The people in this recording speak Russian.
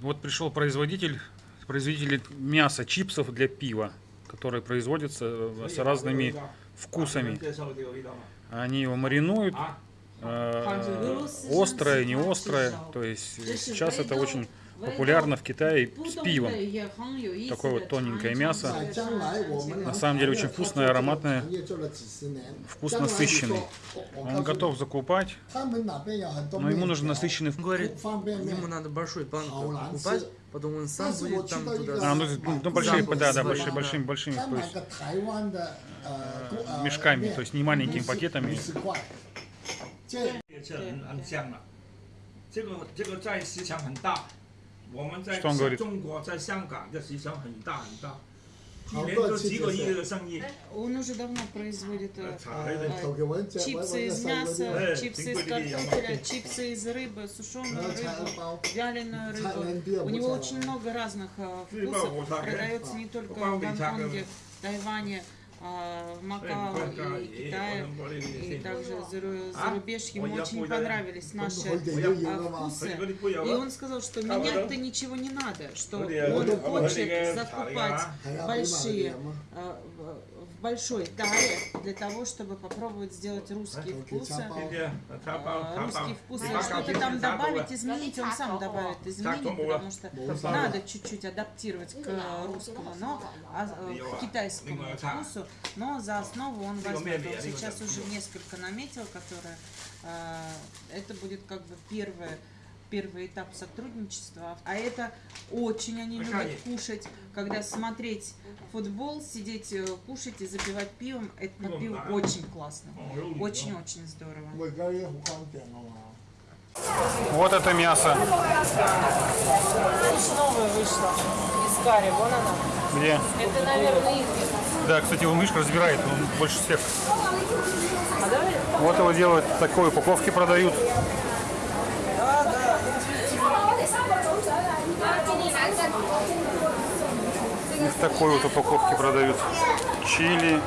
Вот пришел производитель, производитель мяса, чипсов для пива, которые производятся с разными вкусами. Они его маринуют, а? Э, острое, не острое. То есть э, сейчас это очень популярно в Китае с пивом. Такое вот тоненькое мясо. На самом деле очень вкусное, ароматное, вкус насыщенный. Он готов закупать, но ему нужен насыщенный вкус. Говорит, ему надо большой банку покупать. Потом он сам будет там туда... А, ну, ну большие, да, да, большие, большими, большими, то есть, мешками, то есть не маленькими пакетами. 五十块，这也是很很香了。这个这个在市场很大，我们在 Что он говорит? 中国在香港这市场很大很大，一好年都多次几个亿就是的生意。 Он уже давно производит э, 查了一 呃头给我这我 чипсы 我 из 这三个 мяса, 哎 чипсы из 挺贵的 картофеля, чипсы из рыбы, сушеную 然后菜 рыбу, 包， вяленую 菜 рыбу. 人店 У 不 него 错 очень много разных э, Рыба, вкусов. вот так, Продается да. не только Попал в в Ичаково. Гонконге, в Тайване, а, в Макао и Китая, и также за рубеж ему очень понравились наши вкусы. И он сказал, что менять-то ничего не надо, что он хочет закупать большие в большой таре для того, чтобы попробовать сделать русские вкусы. А, русские вкусы, что-то там добавить, изменить, он сам добавит, изменит, потому что надо чуть-чуть адаптировать к русскому, но а, э, к китайскому вкусу, но за основу он возьмет. Он сейчас уже несколько наметил, которые э, это будет как бы первое первый этап сотрудничества. А это очень они Пошли. любят кушать, когда смотреть футбол, сидеть, э, кушать и запивать пивом, это на пиво очень классно. Очень-очень здорово. Вот это мясо. Знаешь, новое вышло из карри, вон она. Где? Это, наверное, их Да, кстати, он мышка разбирает, он больше всех. А. Вот его делают, такой упаковки продают. Их такой вот упаковки продают. Чили,